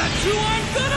that you are good!